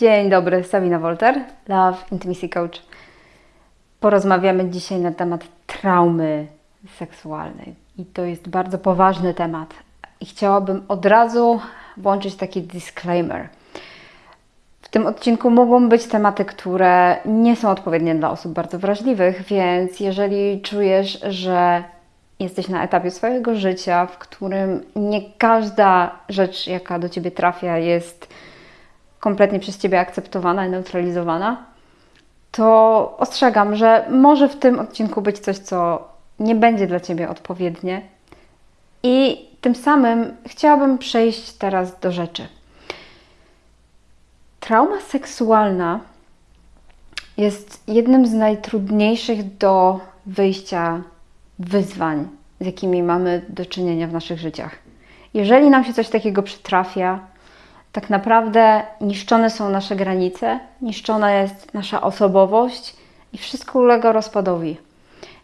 Dzień dobry, Sabina Wolter, Love Intimacy Coach. Porozmawiamy dzisiaj na temat traumy seksualnej. I to jest bardzo poważny temat. I chciałabym od razu włączyć taki disclaimer. W tym odcinku mogą być tematy, które nie są odpowiednie dla osób bardzo wrażliwych, więc jeżeli czujesz, że jesteś na etapie swojego życia, w którym nie każda rzecz, jaka do ciebie trafia, jest kompletnie przez ciebie akceptowana i neutralizowana, to ostrzegam, że może w tym odcinku być coś, co nie będzie dla ciebie odpowiednie. I tym samym chciałabym przejść teraz do rzeczy. Trauma seksualna jest jednym z najtrudniejszych do wyjścia wyzwań, z jakimi mamy do czynienia w naszych życiach. Jeżeli nam się coś takiego przytrafia, tak naprawdę niszczone są nasze granice, niszczona jest nasza osobowość i wszystko ulega rozpadowi.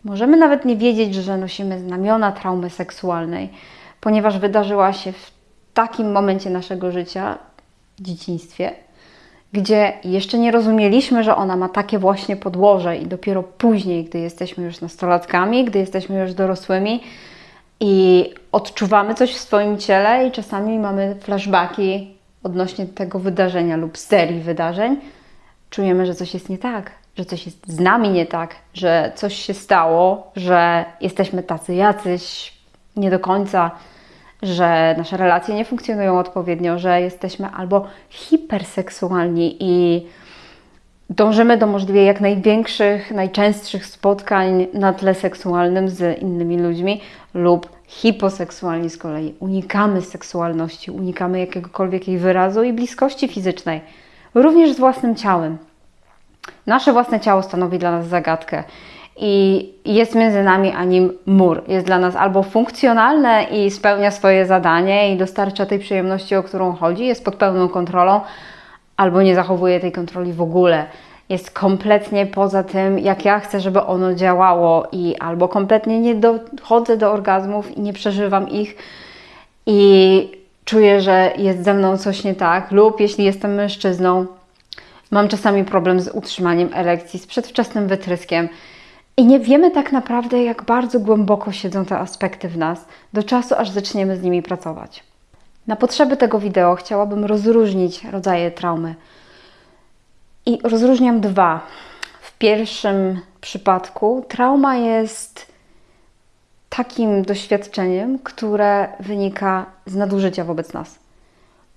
Możemy nawet nie wiedzieć, że nosimy znamiona traumy seksualnej, ponieważ wydarzyła się w takim momencie naszego życia, w dzieciństwie, gdzie jeszcze nie rozumieliśmy, że ona ma takie właśnie podłoże, i dopiero później, gdy jesteśmy już nastolatkami, gdy jesteśmy już dorosłymi i odczuwamy coś w swoim ciele, i czasami mamy flashbacki odnośnie tego wydarzenia lub serii wydarzeń, czujemy, że coś jest nie tak, że coś jest z nami nie tak, że coś się stało, że jesteśmy tacy jacyś nie do końca, że nasze relacje nie funkcjonują odpowiednio, że jesteśmy albo hiperseksualni i dążymy do możliwie jak największych, najczęstszych spotkań na tle seksualnym z innymi ludźmi, lub hiposeksualni z kolei unikamy seksualności, unikamy jakiegokolwiek jej wyrazu i bliskości fizycznej, również z własnym ciałem. Nasze własne ciało stanowi dla nas zagadkę i jest między nami a nim mur. Jest dla nas albo funkcjonalne i spełnia swoje zadanie i dostarcza tej przyjemności, o którą chodzi, jest pod pełną kontrolą, albo nie zachowuje tej kontroli w ogóle. Jest kompletnie poza tym, jak ja chcę, żeby ono działało, i albo kompletnie nie dochodzę do orgazmów i nie przeżywam ich, i czuję, że jest ze mną coś nie tak, lub jeśli jestem mężczyzną, mam czasami problem z utrzymaniem erekcji, z przedwczesnym wytryskiem i nie wiemy tak naprawdę, jak bardzo głęboko siedzą te aspekty w nas, do czasu, aż zaczniemy z nimi pracować. Na potrzeby tego wideo chciałabym rozróżnić rodzaje traumy. I rozróżniam dwa. W pierwszym przypadku trauma jest takim doświadczeniem, które wynika z nadużycia wobec nas,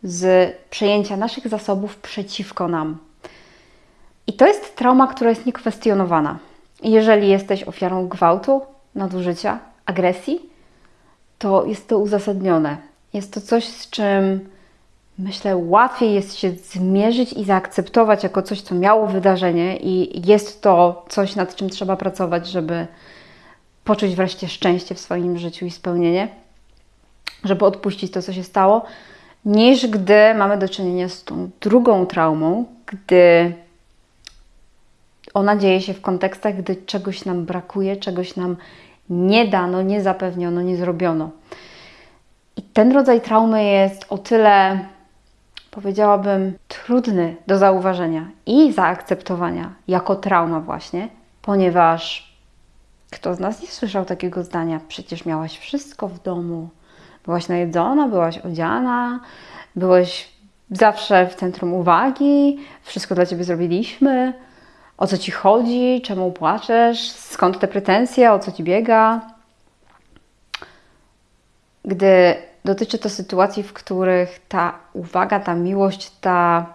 z przejęcia naszych zasobów przeciwko nam. I to jest trauma, która jest niekwestionowana. Jeżeli jesteś ofiarą gwałtu, nadużycia, agresji, to jest to uzasadnione. Jest to coś, z czym myślę, łatwiej jest się zmierzyć i zaakceptować jako coś, co miało wydarzenie, i jest to coś, nad czym trzeba pracować, żeby poczuć wreszcie szczęście w swoim życiu i spełnienie, żeby odpuścić to, co się stało, niż gdy mamy do czynienia z tą drugą traumą, gdy ona dzieje się w kontekstach, gdy czegoś nam brakuje, czegoś nam nie dano, nie zapewniono, nie zrobiono. I ten rodzaj traumy jest o tyle, powiedziałabym, trudny do zauważenia i zaakceptowania jako trauma, właśnie, ponieważ kto z nas nie słyszał takiego zdania? Przecież miałaś wszystko w domu. Byłaś najedzona, byłaś odziana, byłeś zawsze w centrum uwagi, wszystko dla ciebie zrobiliśmy o co ci chodzi, czemu płaczesz, skąd te pretensje, o co ci biega. Gdy dotyczy to sytuacji, w których ta uwaga, ta miłość, ta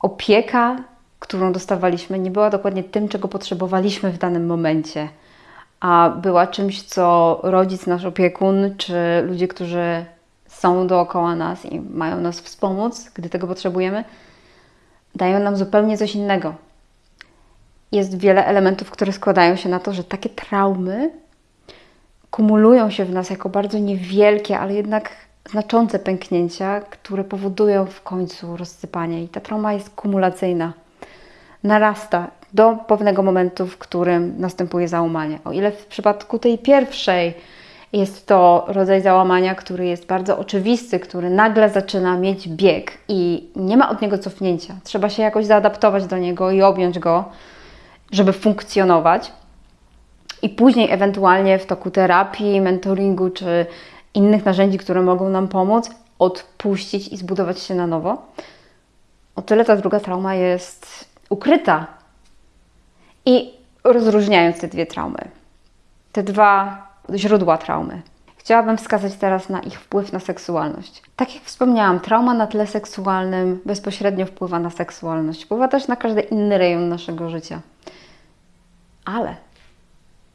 opieka, którą dostawaliśmy, nie była dokładnie tym, czego potrzebowaliśmy w danym momencie, a była czymś, co rodzic, nasz opiekun, czy ludzie, którzy są dookoła nas i mają nas wspomóc, gdy tego potrzebujemy, dają nam zupełnie coś innego. Jest wiele elementów, które składają się na to, że takie traumy kumulują się w nas jako bardzo niewielkie, ale jednak znaczące pęknięcia, które powodują w końcu rozsypanie. I ta trauma jest kumulacyjna. Narasta do pewnego momentu, w którym następuje załamanie. O ile w przypadku tej pierwszej Jest to rodzaj załamania, który jest bardzo oczywisty, który nagle zaczyna mieć bieg i nie ma od niego cofnięcia. Trzeba się jakoś zaadaptować do niego i objąć go, żeby funkcjonować. I później, ewentualnie w toku terapii, mentoringu czy innych narzędzi, które mogą nam pomóc, odpuścić i zbudować się na nowo. O tyle ta druga trauma jest ukryta. I rozróżniając te dwie traumy, te dwa źródła traumy, chciałabym wskazać teraz na ich wpływ na seksualność. Tak jak wspomniałam, trauma na tle seksualnym bezpośrednio wpływa na seksualność, wpływa też na każdy inny rejon naszego życia. Ale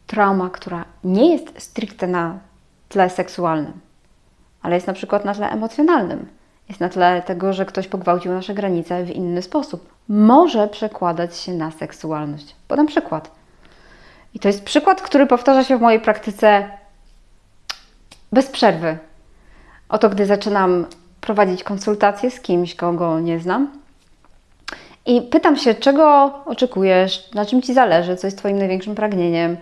trauma, która nie jest stricte na tle seksualnym, ale jest na przykład na tle emocjonalnym, jest na tle tego, że ktoś pogwałcił nasze granice w inny sposób, może przekładać się na seksualność. Podam przykład. I to jest przykład, który powtarza się w mojej praktyce bez przerwy. Oto, gdy zaczynam prowadzić konsultacje z kimś, kogo nie znam, i pytam się, czego oczekujesz, na czym ci zależy, co jest Twoim największym pragnieniem.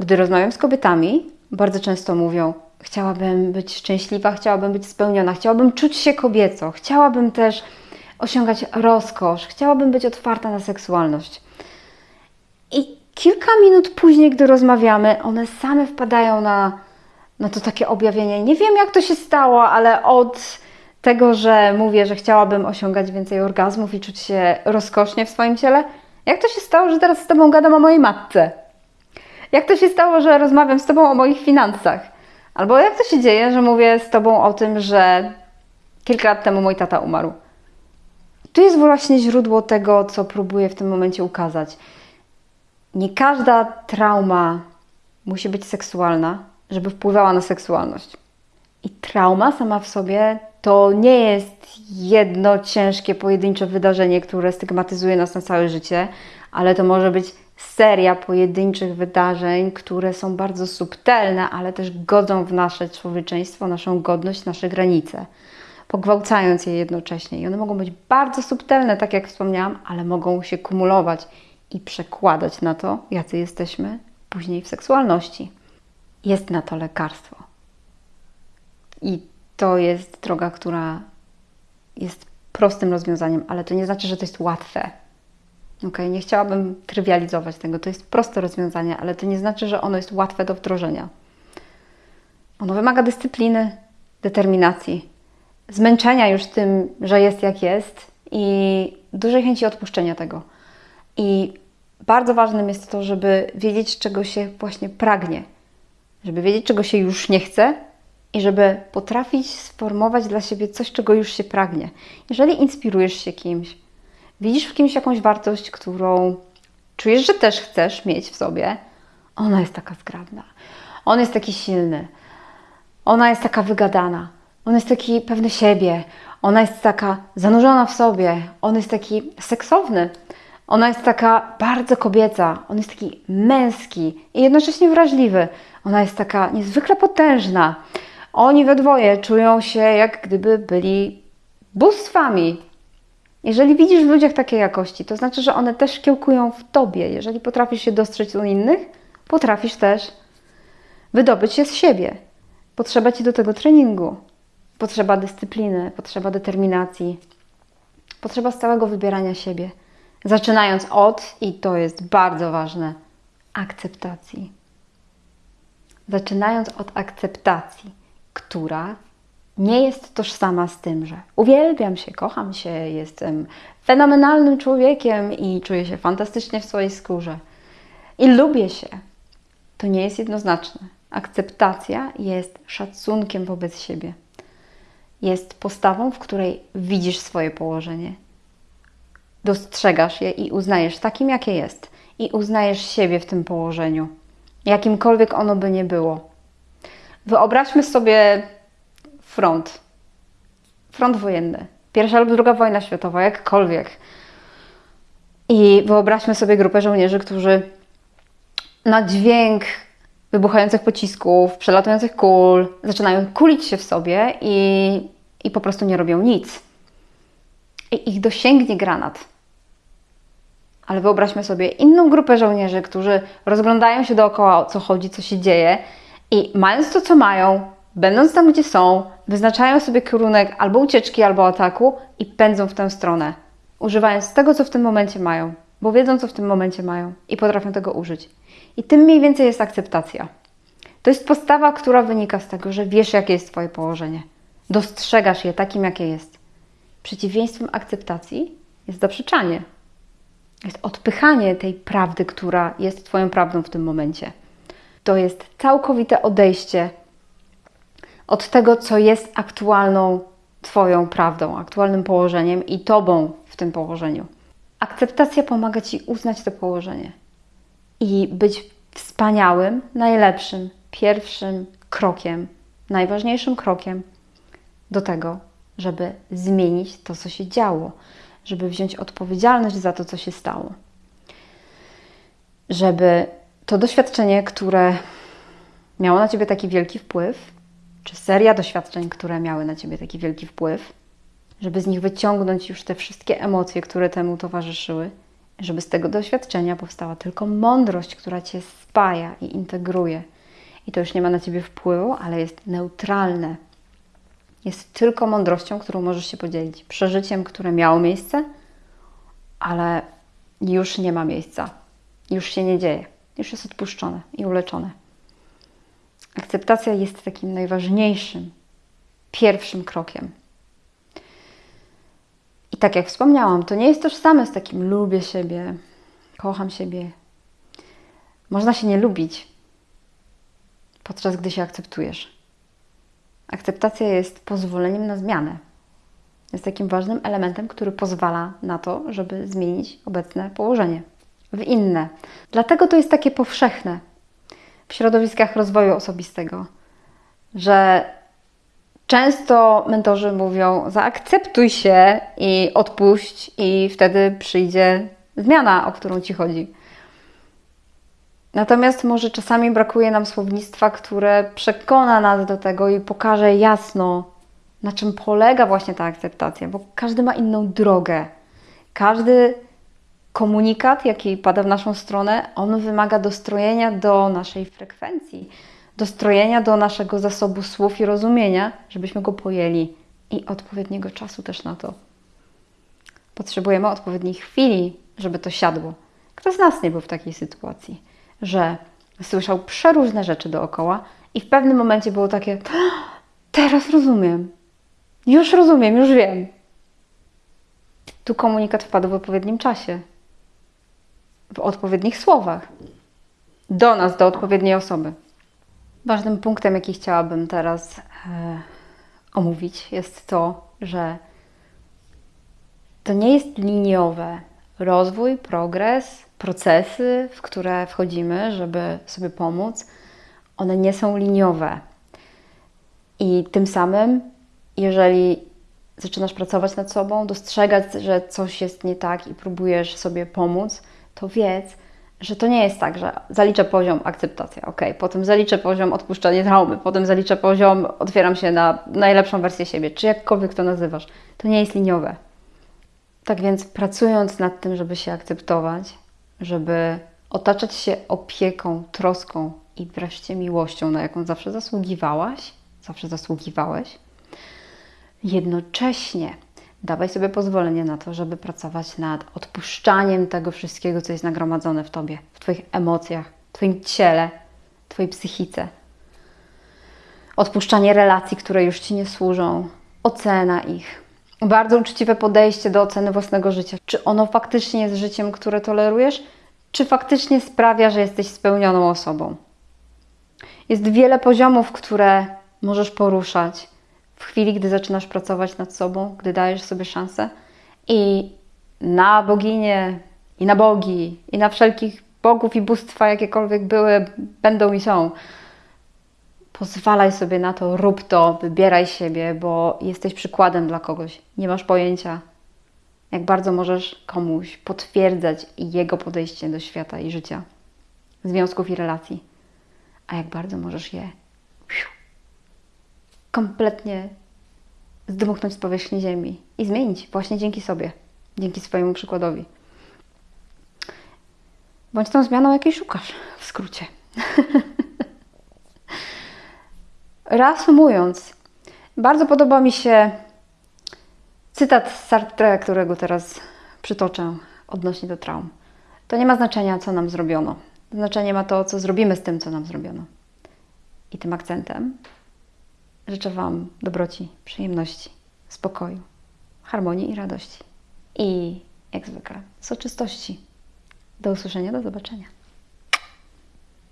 Gdy rozmawiam z kobietami, bardzo często mówią: Chciałabym być szczęśliwa, chciałabym być spełniona, chciałabym czuć się kobieco, chciałabym też osiągać rozkosz, chciałabym być otwarta na seksualność. I kilka minut później, gdy rozmawiamy, one same wpadają na, na to takie objawienie. Nie wiem, jak to się stało, ale od tego, że mówię, że chciałabym osiągać więcej orgazmów i czuć się rozkosznie w swoim ciele, jak to się stało, że teraz z Tobą gadam o mojej matce? Jak to się stało, że rozmawiam z Tobą o moich finansach? Albo jak to się dzieje, że mówię z Tobą o tym, że kilka lat temu mój tata umarł? Tu jest właśnie źródło tego, co próbuję w tym momencie ukazać. Nie każda trauma musi być seksualna, żeby wpływała na seksualność. I trauma sama w sobie to nie jest jedno ciężkie, pojedyncze wydarzenie, które stygmatyzuje nas na całe życie, ale to może być seria pojedynczych wydarzeń, które są bardzo subtelne, ale też godzą w nasze człowieczeństwo, naszą godność, nasze granice, pogwałcając je jednocześnie. I one mogą być bardzo subtelne, tak jak wspomniałam, ale mogą się kumulować i przekładać na to, jacy jesteśmy później w seksualności. Jest na to lekarstwo. I to jest droga, która jest prostym rozwiązaniem, ale to nie znaczy, że to jest łatwe. Ok, nie chciałabym trywializować tego. To jest proste rozwiązanie, ale to nie znaczy, że ono jest łatwe do wdrożenia. Ono wymaga dyscypliny, determinacji, zmęczenia już tym, że jest jak jest i dużej chęci odpuszczenia tego. I bardzo ważnym jest to, żeby wiedzieć, czego się właśnie pragnie, żeby wiedzieć, czego się już nie chce i żeby potrafić sformować dla siebie coś, czego już się pragnie. Jeżeli inspirujesz się kimś, widzisz w kimś jakąś wartość, którą czujesz, że też chcesz mieć w sobie, ona jest taka zgrabna, on jest taki silny, ona jest taka wygadana, on jest taki pewny siebie, ona jest taka zanurzona w sobie, on jest taki seksowny, ona jest taka bardzo kobieca, on jest taki męski i jednocześnie wrażliwy. Ona jest taka niezwykle potężna. Oni we dwoje czują się jak gdyby byli bóstwami. Jeżeli widzisz w ludziach takie jakości, to znaczy, że one też kiełkują w tobie. Jeżeli potrafisz się dostrzec u innych, potrafisz też wydobyć się z siebie. Potrzeba ci do tego treningu, potrzeba dyscypliny, potrzeba determinacji, potrzeba stałego wybierania siebie. Zaczynając od, i to jest bardzo ważne, akceptacji. Zaczynając od akceptacji która nie jest tożsama z tym, że uwielbiam się, kocham się, jestem fenomenalnym człowiekiem i czuję się fantastycznie w swojej skórze i lubię się. To nie jest jednoznaczne. Akceptacja jest szacunkiem wobec siebie. Jest postawą, w której widzisz swoje położenie. Dostrzegasz je i uznajesz takim, jakie jest. I uznajesz siebie w tym położeniu, jakimkolwiek ono by nie było Wyobraźmy sobie front. Front wojenny. Pierwsza lub druga wojna światowa, jakkolwiek. I wyobraźmy sobie grupę żołnierzy, którzy na dźwięk wybuchających pocisków, przelatujących kul, zaczynają kulić się w sobie i, i po prostu nie robią nic. I ich dosięgnie granat. Ale wyobraźmy sobie inną grupę żołnierzy, którzy rozglądają się dookoła, o co chodzi, co się dzieje I mając to, co mają, będąc tam, gdzie są, wyznaczają sobie kierunek albo ucieczki, albo ataku i pędzą w tę stronę, używając tego, co w tym momencie mają, bo wiedzą, co w tym momencie mają i potrafią tego użyć. I tym mniej więcej jest akceptacja. To jest postawa, która wynika z tego, że wiesz, jakie jest Twoje położenie. Dostrzegasz je takim, jakie jest. Przeciwieństwem akceptacji jest zaprzeczanie. Jest odpychanie tej prawdy, która jest Twoją prawdą w tym momencie. To jest całkowite odejście od tego, co jest aktualną Twoją prawdą, aktualnym położeniem i Tobą w tym położeniu. Akceptacja pomaga Ci uznać to położenie i być wspaniałym, najlepszym, pierwszym krokiem, najważniejszym krokiem do tego, żeby zmienić to, co się działo, żeby wziąć odpowiedzialność za to, co się stało. Żeby to doświadczenie, które miało na ciebie taki wielki wpływ, czy seria doświadczeń, które miały na ciebie taki wielki wpływ, żeby z nich wyciągnąć już te wszystkie emocje, które temu towarzyszyły, żeby z tego doświadczenia powstała tylko mądrość, która cię spaja i integruje. I to już nie ma na ciebie wpływu, ale jest neutralne. Jest tylko mądrością, którą możesz się podzielić. Przeżyciem, które miało miejsce, ale już nie ma miejsca. Już się nie dzieje. Już jest odpuszczone i uleczone. Akceptacja jest takim najważniejszym, pierwszym krokiem. I tak jak wspomniałam, to nie jest tożsame z takim lubię siebie, kocham siebie. Można się nie lubić, podczas gdy się akceptujesz. Akceptacja jest pozwoleniem na zmianę. Jest takim ważnym elementem, który pozwala na to, żeby zmienić obecne położenie w inne. Dlatego to jest takie powszechne w środowiskach rozwoju osobistego, że często mentorzy mówią: zaakceptuj się i odpuść, i wtedy przyjdzie zmiana, o którą ci chodzi. Natomiast może czasami brakuje nam słownictwa, które przekona nas do tego i pokaże jasno, na czym polega właśnie ta akceptacja, bo każdy ma inną drogę. Każdy komunikat, jaki pada w naszą stronę, on wymaga dostrojenia do naszej frekwencji, dostrojenia do naszego zasobu słów i rozumienia, żebyśmy go pojęli i odpowiedniego czasu też na to. Potrzebujemy odpowiedniej chwili, żeby to siadło. Kto z nas nie był w takiej sytuacji, że słyszał przeróżne rzeczy dookoła i w pewnym momencie było takie: Teraz rozumiem, już rozumiem, już wiem. Tu komunikat wpadł w odpowiednim czasie, w odpowiednich słowach, do nas, do odpowiedniej osoby. Ważnym punktem, jaki chciałabym teraz e, omówić, jest to, że to nie jest liniowe. Rozwój, progres, procesy, w które wchodzimy, żeby sobie pomóc, one nie są liniowe. I tym samym, jeżeli zaczynasz pracować nad sobą, dostrzegać, że coś jest nie tak i próbujesz sobie pomóc, to wiedz, że to nie jest tak, że zaliczę poziom akceptacja, ok, potem zaliczę poziom odpuszczanie traumy, potem zaliczę poziom otwieram się na najlepszą wersję siebie, czy jakkolwiek to nazywasz. To nie jest liniowe. Tak więc pracując nad tym, żeby się akceptować, żeby otaczać się opieką, troską i wreszcie miłością, na jaką zawsze zasługiwałaś, zawsze zasługiwałeś, jednocześnie dawaj sobie pozwolenie na to, żeby pracować nad odpuszczaniem tego wszystkiego, co jest nagromadzone w tobie, w Twoich emocjach, w Twoim ciele, w Twojej psychice. Odpuszczanie relacji, które już Ci nie służą, ocena ich, bardzo uczciwe podejście do oceny własnego życia. Czy ono faktycznie jest życiem, które tolerujesz, czy faktycznie sprawia, że jesteś spełnioną osobą? Jest wiele poziomów, które możesz poruszać w chwili, gdy zaczynasz pracować nad sobą, gdy dajesz sobie szansę. I na boginię, i na bogi, i na wszelkich bogów i bóstwa, jakiekolwiek były, będą i są Pozwalaj sobie na to, rób to, wybieraj siebie, bo jesteś przykładem dla kogoś. Nie masz pojęcia, jak bardzo możesz komuś potwierdzać jego podejście do świata i życia, związków i relacji, a jak bardzo możesz je kompletnie zdmuchnąć z powierzchni ziemi i zmienić właśnie dzięki sobie, dzięki swojemu przykładowi. Bądź tą zmianą, jakiej szukasz, w skrócie. reasumując, bardzo podoba mi się cytat z Sartre, którego teraz przytoczę odnośnie do traum. To nie ma znaczenia, co nam zrobiono. Znaczenie ma to, co zrobimy z tym, co nam zrobiono. I tym akcentem życzę Wam dobroci, przyjemności, spokoju, harmonii i radości. I jak zwykle, soczystości. Do usłyszenia, do zobaczenia.